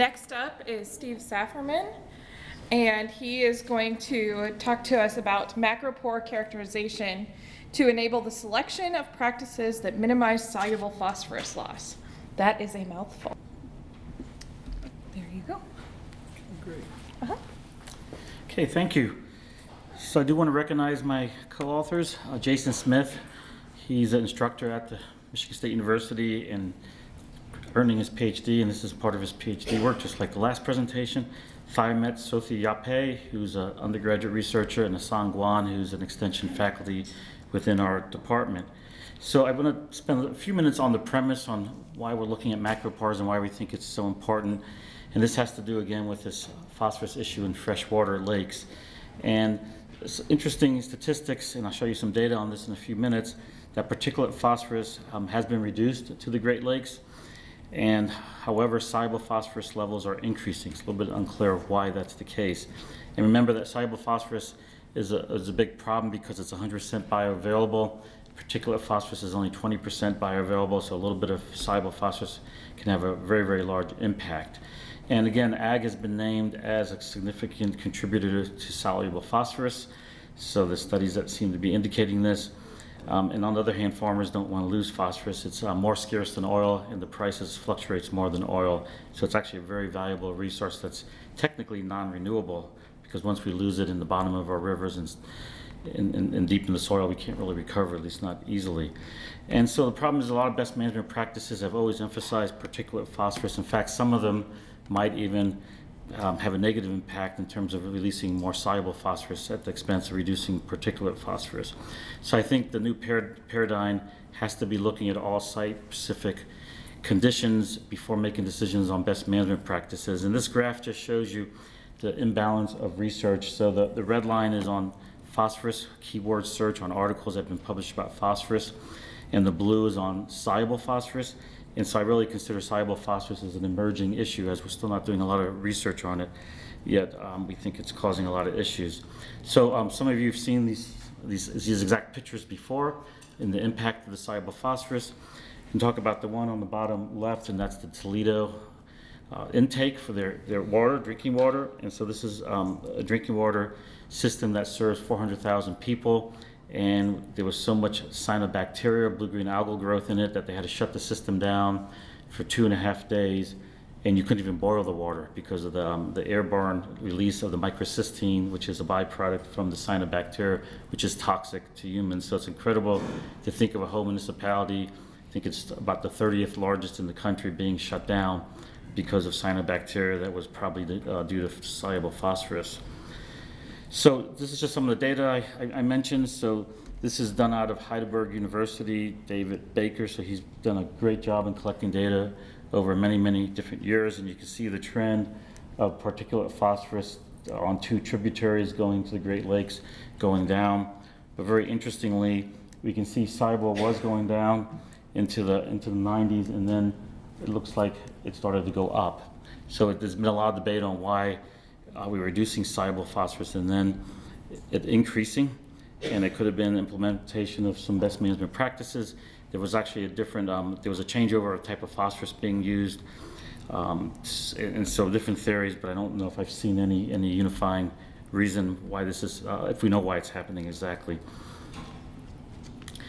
Next up is Steve Safferman, and he is going to talk to us about macropore characterization to enable the selection of practices that minimize soluble phosphorus loss. That is a mouthful. There you go. Great. Uh-huh. Okay, thank you. So I do want to recognize my co-authors, uh, Jason Smith. He's an instructor at the Michigan State University and earning his PhD, and this is part of his PhD work, just like the last presentation. Thiomet Sophie Yape, who's an undergraduate researcher, and Hassan Guan, who's an extension faculty within our department. So I want to spend a few minutes on the premise on why we're looking at macropores and why we think it's so important. And this has to do again with this phosphorus issue in freshwater lakes. And interesting statistics, and I'll show you some data on this in a few minutes, that particulate phosphorus um, has been reduced to the Great Lakes. And however, soluble phosphorus levels are increasing. It's a little bit unclear of why that's the case. And remember that soluble phosphorus is a, is a big problem because it's 100% bioavailable. Particulate phosphorus is only 20% bioavailable, so a little bit of soluble phosphorus can have a very, very large impact. And again, ag has been named as a significant contributor to soluble phosphorus. So the studies that seem to be indicating this. Um, and on the other hand, farmers don't want to lose phosphorus. It's uh, more scarce than oil, and the prices fluctuates more than oil. So it's actually a very valuable resource that's technically non-renewable because once we lose it in the bottom of our rivers and, and, and, and, deep in the soil, we can't really recover, at least not easily. And so the problem is a lot of best management practices have always emphasized particulate phosphorus. In fact, some of them might even um, have a negative impact in terms of releasing more soluble phosphorus at the expense of reducing particulate phosphorus. So I think the new par paradigm has to be looking at all site-specific conditions before making decisions on best management practices. And this graph just shows you the imbalance of research. So the, the red line is on phosphorus, keyword search on articles that have been published about phosphorus, and the blue is on soluble phosphorus. And so I really consider soluble phosphorus as an emerging issue as we're still not doing a lot of research on it, yet um, we think it's causing a lot of issues. So um, some of you have seen these, these, these exact pictures before in the impact of the soluble phosphorus. And talk about the one on the bottom left, and that's the Toledo uh, intake for their, their water, drinking water. And so this is um, a drinking water system that serves 400,000 people and there was so much cyanobacteria, blue-green algal growth in it that they had to shut the system down for two and a half days and you couldn't even boil the water because of the, um, the airborne release of the microcystin, which is a byproduct from the cyanobacteria, which is toxic to humans. So it's incredible to think of a whole municipality, I think it's about the 30th largest in the country being shut down because of cyanobacteria that was probably uh, due to soluble phosphorus. So this is just some of the data I, I, I, mentioned. So this is done out of Heidelberg University, David Baker. So he's done a great job in collecting data over many, many different years. And you can see the trend of particulate phosphorus on two tributaries going to the Great Lakes going down. But very interestingly, we can see soluble was going down into the, into the 90s and then it looks like it started to go up. So there's been a lot of debate on why uh, we were reducing soluble phosphorus and then it increasing and it could have been implementation of some best management practices. There was actually a different, um, there was a changeover of type of phosphorus being used um, and so different theories, but I don't know if I've seen any, any unifying reason why this is, uh, if we know why it's happening exactly.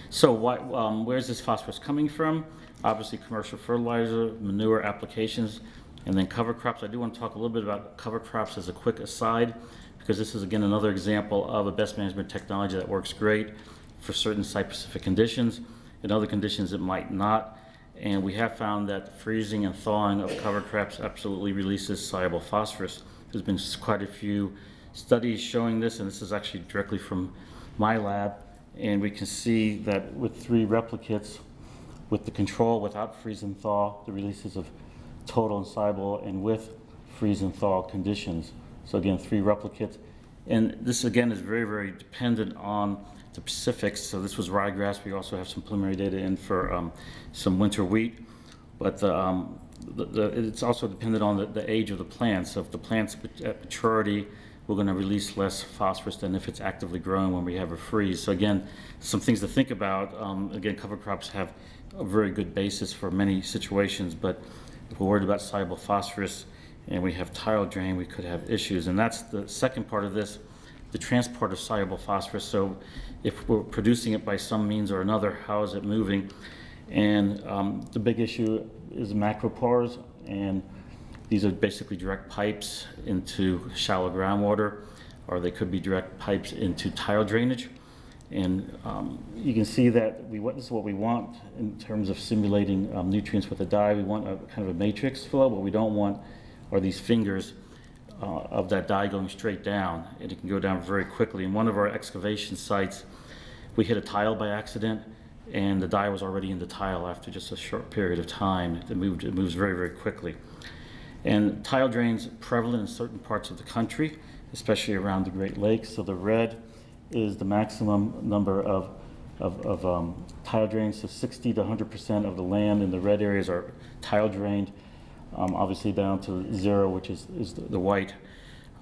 So why, um, where's this phosphorus coming from? Obviously commercial fertilizer, manure applications, and then cover crops, I do want to talk a little bit about cover crops as a quick aside, because this is again another example of a best management technology that works great for certain site-specific conditions. In other conditions, it might not. And we have found that freezing and thawing of cover crops absolutely releases soluble phosphorus. There's been quite a few studies showing this, and this is actually directly from my lab. And we can see that with three replicates, with the control without freeze and thaw, the releases of total and soluble and with freeze and thaw conditions. So again, three replicates. And this again is very, very dependent on the Pacifics. So this was ryegrass. We also have some preliminary data in for um, some winter wheat. But the, um, the, the, it's also dependent on the, the, age of the plant. So if the plant's at maturity, we're going to release less phosphorus than if it's actively growing when we have a freeze. So again, some things to think about. Um, again, cover crops have a very good basis for many situations, but we're worried about soluble phosphorus, and we have tile drain, we could have issues. And that's the second part of this, the transport of soluble phosphorus. So if we're producing it by some means or another, how is it moving? And um, the big issue is macropores, and these are basically direct pipes into shallow groundwater, or they could be direct pipes into tile drainage. And um, you can see that we want, this is what we want in terms of simulating um, nutrients with a dye. We want a kind of a matrix flow. What we don't want are these fingers uh, of that dye going straight down, and it can go down very quickly. In one of our excavation sites, we hit a tile by accident, and the dye was already in the tile after just a short period of time. It moved, it moves very, very quickly. And tile drains prevalent in certain parts of the country, especially around the Great Lakes. So the red is the maximum number of, of, of um, tile drains. So 60 to 100% of the land in the red areas are tile drained. Um, obviously down to zero, which is, is the, the white,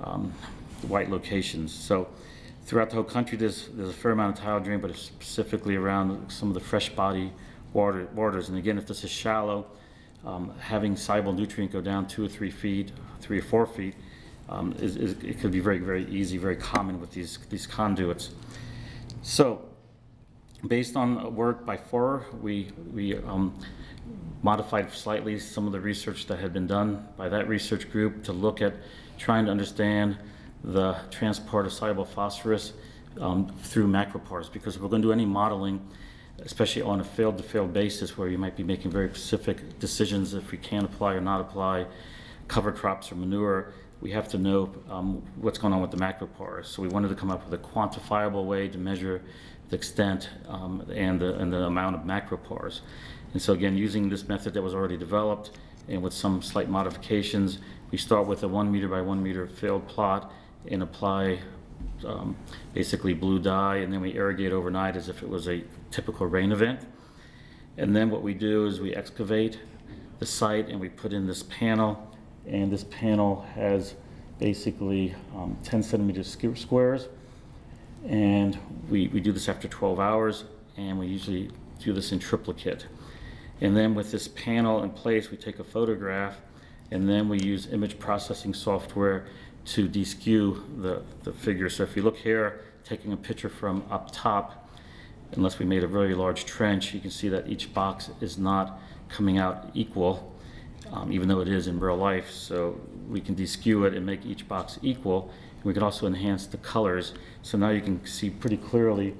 um, the white locations. So throughout the whole country, there's, there's a fair amount of tile drain, but it's specifically around some of the fresh body water, waters. And again, if this is shallow, um, having soluble nutrient go down two or three feet, three or four feet, um, is, is, it could be very, very easy, very common with these, these conduits. So, based on work by Forrer, we, we um, modified slightly some of the research that had been done by that research group to look at trying to understand the transport of soluble phosphorus um, through macropores. Because if we're going to do any modeling, especially on a field-to-field basis where you might be making very specific decisions if we can apply or not apply cover crops or manure, we have to know um, what's going on with the macro macropores. So we wanted to come up with a quantifiable way to measure the extent um, and, the, and the amount of macro macropores. And so again, using this method that was already developed and with some slight modifications, we start with a one meter by one meter field plot and apply um, basically blue dye and then we irrigate overnight as if it was a typical rain event. And then what we do is we excavate the site and we put in this panel and this panel has basically um, 10 centimeter squ- squares and we, we do this after 12 hours and we usually do this in triplicate. And then with this panel in place, we take a photograph and then we use image processing software to deskew the, the figure. So if you look here, taking a picture from up top, unless we made a very large trench, you can see that each box is not coming out equal, um, even though it is in real life. So we can deskew it and make each box equal. We can also enhance the colors. So now you can see pretty clearly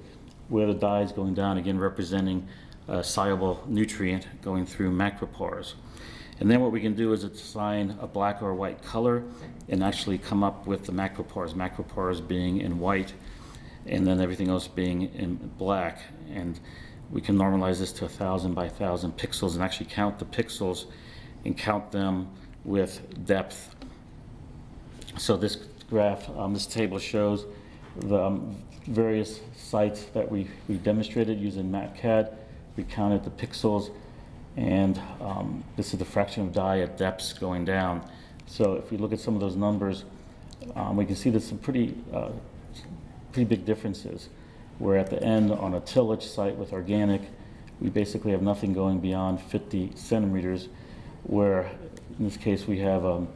where the dye is going down, again representing a soluble nutrient going through macropores. And then what we can do is assign a black or white color and actually come up with the macropores, macropores being in white and then everything else being in black. And we can normalize this to a thousand by thousand pixels and actually count the pixels and count them with depth. So this graph, um, this table shows the um, various sites that we, we demonstrated using MapCAD. We counted the pixels and um, this is the fraction of dye at depths going down. So if we look at some of those numbers, um, we can see there's some pretty, uh, pretty big differences. Where at the end on a tillage site with organic, we basically have nothing going beyond 50 centimeters, where in this case we have um,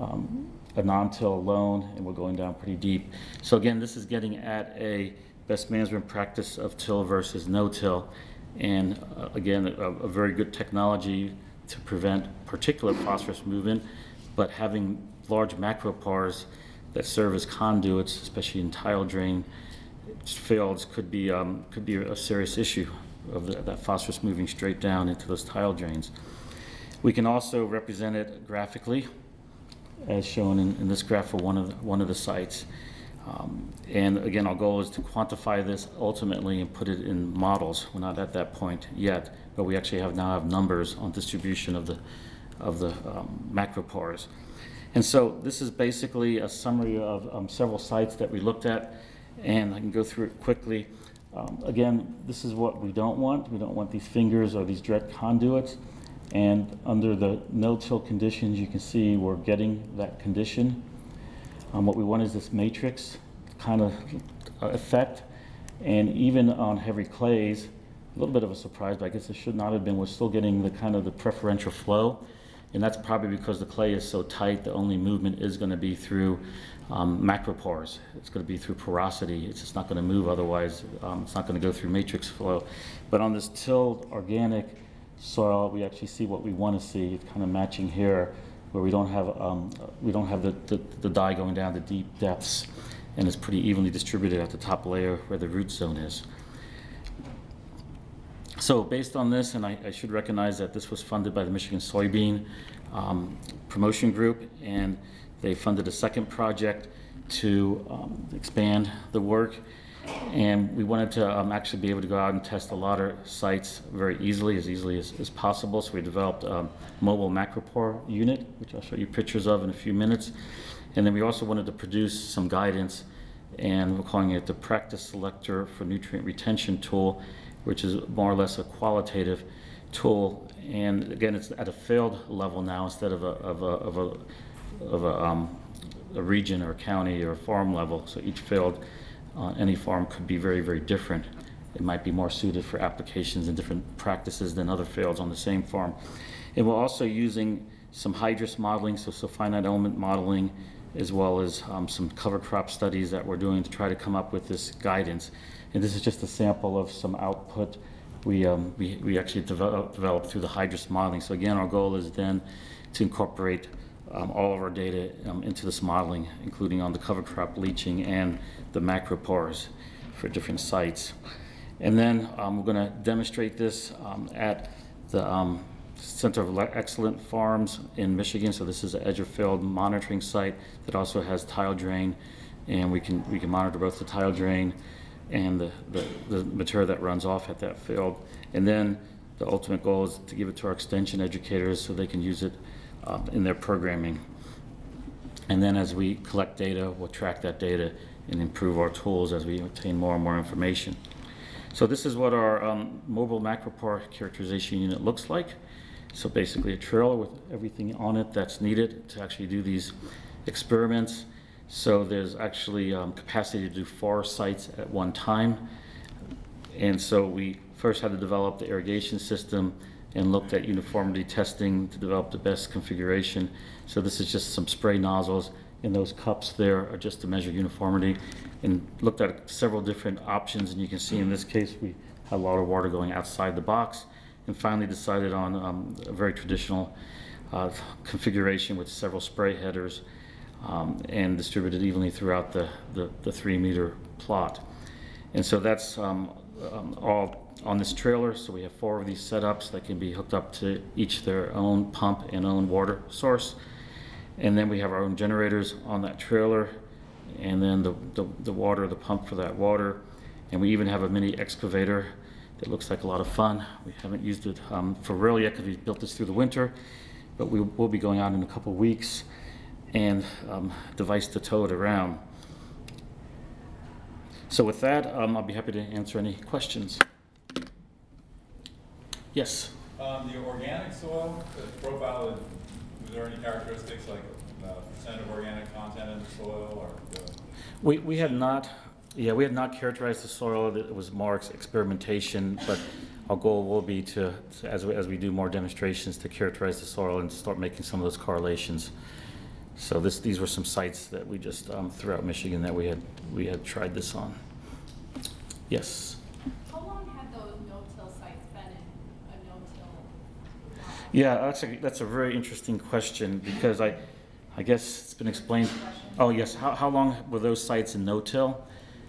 um, a non-till loam and we're going down pretty deep. So again, this is getting at a best management practice of till versus no-till. And uh, again, a, a very good technology to prevent particulate phosphorus movement, but having large macropores that serve as conduits, especially in tile drain fields, could be, um, could be a serious issue of the, that phosphorus moving straight down into those tile drains. We can also represent it graphically, as shown in, in this graph for one of the, one of the sites. Um, and again, our goal is to quantify this ultimately and put it in models. We're not at that point yet, but we actually have now have numbers on distribution of the of the um, macropores. And so this is basically a summary of um, several sites that we looked at, and I can go through it quickly. Um, again, this is what we don't want. We don't want these fingers or these direct conduits. And under the no-till conditions, you can see we're getting that condition. Um, what we want is this matrix kind of effect. And even on heavy clays, a little bit of a surprise, but I guess it should not have been, we're still getting the kind of the preferential flow. And that's probably because the clay is so tight, the only movement is going to be through um, macropores. It's going to be through porosity. It's just not going to move otherwise. Um, it's not going to go through matrix flow. But on this tilled organic soil, we actually see what we want to see. It's kind of matching here, where we don't have um, we don't have the, the, the dye going down to deep depths, and it's pretty evenly distributed at the top layer where the root zone is. So based on this, and I, I should recognize that this was funded by the Michigan Soybean um, Promotion Group, and they funded a second project to um, expand the work. And we wanted to um, actually be able to go out and test a lot of sites very easily, as easily as, as possible. So we developed a mobile macropore unit, which I'll show you pictures of in a few minutes. And then we also wanted to produce some guidance, and we're calling it the Practice Selector for Nutrient Retention Tool, which is more or less a qualitative tool. And again, it's at a field level now instead of a, of a, of a, of a, um, a region or county or farm level. So each field, uh, any farm could be very, very different. It might be more suited for applications and different practices than other fields on the same farm. And we're also using some HYDRUS modeling, so, so finite element modeling, as well as um, some cover crop studies that we're doing to try to come up with this guidance. And this is just a sample of some output we, um, we, we actually develop, developed through the HYDRUS modeling. So again, our goal is then to incorporate um, all of our data um, into this modeling, including on the cover crop leaching and the macropores for different sites. And then um, we're going to demonstrate this um, at the um, Center of Excellent Farms in Michigan. So this is an edge-of-field monitoring site that also has tile drain, and we can we can monitor both the tile drain and the, the, the material that runs off at that field. And then the ultimate goal is to give it to our extension educators so they can use it um, in their programming. And then as we collect data, we'll track that data and improve our tools as we obtain more and more information. So this is what our um, mobile macropore characterization unit looks like. So basically a trailer with everything on it that's needed to actually do these experiments. So there's actually um, capacity to do four sites at one time. And so we first had to develop the irrigation system and looked at uniformity testing to develop the best configuration. So this is just some spray nozzles and those cups there are just to measure uniformity and looked at several different options and you can see in this case we had a lot of water going outside the box and finally decided on um, a very traditional uh, configuration with several spray headers um, and distributed evenly throughout the, the, the, three meter plot. And so that's um, um, all on this trailer. So we have four of these setups that can be hooked up to each their own pump and own water source. And then we have our own generators on that trailer and then the, the, the water, the pump for that water. And we even have a mini excavator that looks like a lot of fun. We haven't used it um, for real yet because we built this through the winter, but we will be going out in a couple weeks and um, device to tow it around. So with that, um, I'll be happy to answer any questions. Yes? Um, the organic soil, profile, was there any characteristics like uh, percent of organic content in the soil or? the- We, we had not, yeah, we had not characterized the soil, it was more experimentation, but our goal will be to, to- as we, as we do more demonstrations, to characterize the soil and start making some of those correlations. So this, these were some sites that we just, um, throughout Michigan that we had, we had tried this on. Yes? How long have those no-till sites been in a no-till? uh, Yeah, that's a, that's a very interesting question because I, I guess it's been explained. Oh, yes, how, how long were those sites in no-till?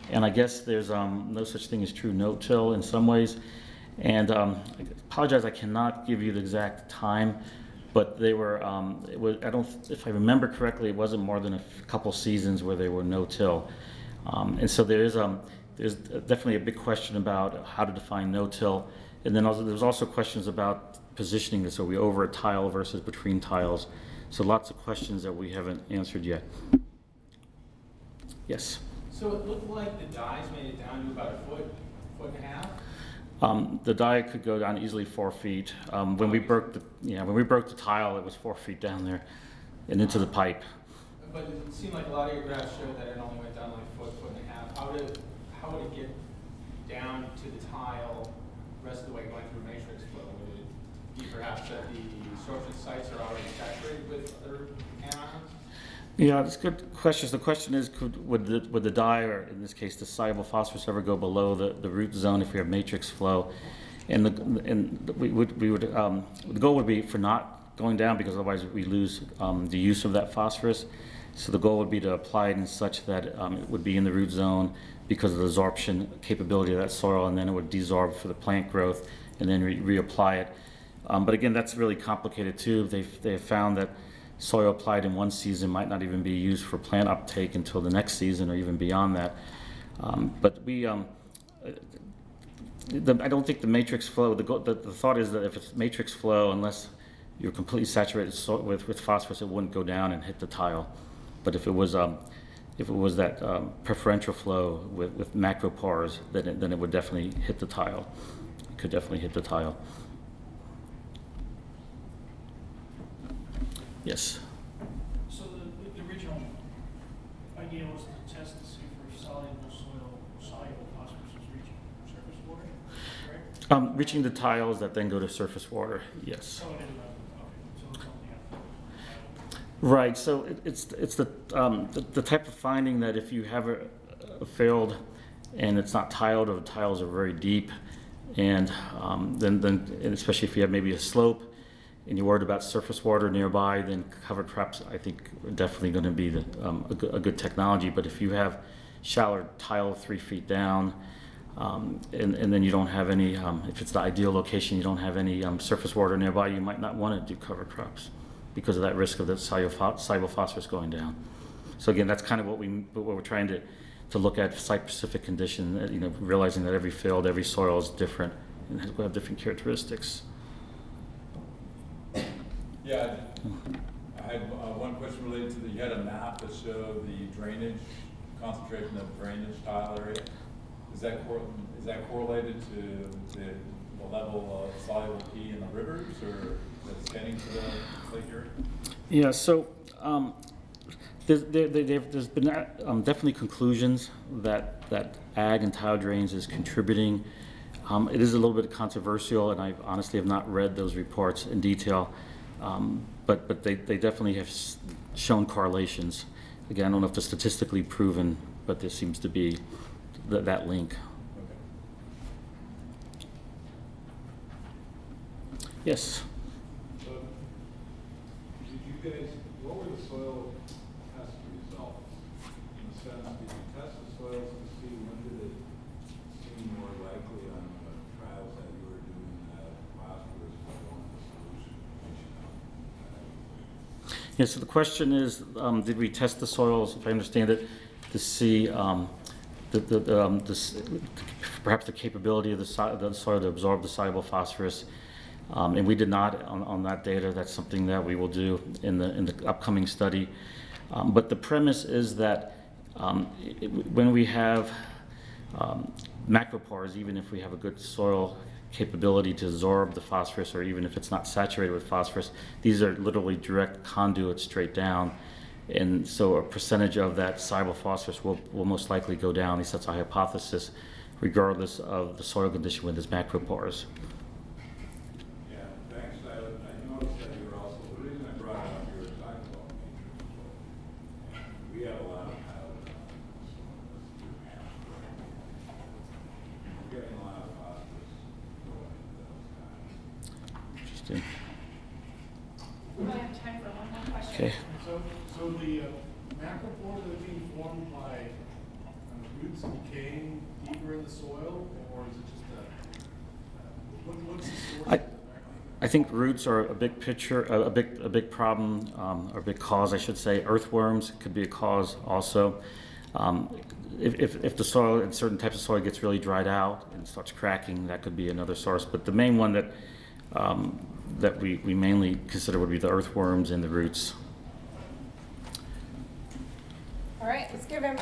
And I guess there's, um, no such thing as true no-till in some ways. And, um, I apologize, I cannot give you the exact time, but they were, um, was, I don't, if I remember correctly, it wasn't more than a couple seasons where they were no-till. Um, and so there is, um, there's definitely a big question about how to define no-till. And then also, there's also questions about positioning this. Are we over a tile versus between tiles? So lots of questions that we haven't answered yet. Yes. So it looked like the dyes made it down to about a foot, foot and a half? Um, the dye could go down easily four feet. Um, when we broke the, yeah, when we broke the tile, it was four feet down there and into the pipe. But it seemed like a lot of your graphs showed that it only went down like a foot, foot and a half. How did, how would it get down to the tile, rest of the way going through matrix flow? Would it perhaps that the construction sites are already saturated with other anions? Yeah, it's good questions. The question is, could, would the, would the dye, or in this case, the soluble phosphorus ever go below the, the root zone if we have matrix flow? And the, and we would, we would, um, the goal would be for not going down because otherwise we lose, um, the use of that phosphorus. So the goal would be to apply it in such that, um, it would be in the root zone because of the absorption capability of that soil, and then it would desorb for the plant growth and then re- reapply it. Um, but again, that's really complicated too. They've, they've found that soil applied in one season might not even be used for plant uptake until the next season or even beyond that. Um, but we, um, the, I don't think the matrix flow, the, the, the thought is that if it's matrix flow, unless you're completely saturated so, with, with phosphorus, it wouldn't go down and hit the tile. But if it was, um, if it was that um, preferential flow with, with macropores, then it, then it would definitely hit the tile. It could definitely hit the tile. Yes. So the, the original idea was to test to see for soluble soil, soluble phosphorus is reaching surface water, correct? Um, reaching the tiles that then go to surface water, yes. So it ended up, okay, so it's only up. Right, so it- it's, it's the, um, the- the type of finding that if you have a a failed and it's not tiled or the tiles are very deep, and um, then, then, and especially if you have maybe a slope and you're worried about surface water nearby, then cover crops, I think, are definitely going to be the, um, a good, a good technology. But if you have shallow tile three feet down, um, and, and then you don't have any, um, if it's the ideal location, you don't have any um, surface water nearby, you might not want to do cover crops because of that risk of the soluble phosphorus going down. So again, that's kind of what we, what we're trying to, to look at site-specific condition, you know, realizing that every field, every soil is different and have different characteristics. Yeah, I had uh, one question related to the, you had a map that showed the drainage, concentration of drainage tile area. Is that is that correlated to the, the level of soluble P in the rivers or that's getting to the lake area? Yeah, so, um, there's, there, there's been, um, definitely conclusions that, that ag and tile drains is contributing. Um, it is a little bit controversial, and I honestly have not read those reports in detail. Um, but, but they, they definitely have shown correlations. Again, I don't know if they're statistically proven, but there seems to be that, that link. Yes did you guys, what were the soil test results? In the sense, did you test the soils to see when did it seem more likely on the trials that you were doing that phosphorus was going to solution? Yeah, so the question is, um, did we test the soils, if I understand it, to see, um, the, the, um, this, perhaps the capability of the so- the soil to absorb the soluble phosphorus? Um, and we did not on, on that data. That's something that we will do in the, in the upcoming study. Um, but the premise is that, um, it- when we have, macropores, even if we have a good soil capability to absorb the phosphorus, or even if it's not saturated with phosphorus, these are literally direct conduits straight down. And so a percentage of that soluble phosphorus will, will most likely go down, at least that's our hypothesis, regardless of the soil condition with its macropores. Yeah, thanks. I, I noticed that you were also, the reason I brought it up, you were talking about matrix flow. And we have a lot of pilot on this one. We're getting a lot of phosphorus going into those times. Interesting. We might have time for one more question. Okay. So, so the uh, macropores are being formed by uh, roots decaying deeper in the soil, or is it just a, uh, what, what's the source I-? I think roots are a big picture, a big, a big problem, um, or a big cause, I should say. Earthworms could be a cause also. Um, If, if, if the soil, in certain types of soil gets really dried out and starts cracking, that could be another source. But the main one that, um, that we, we mainly consider would be the earthworms and the roots. All right, let's give him,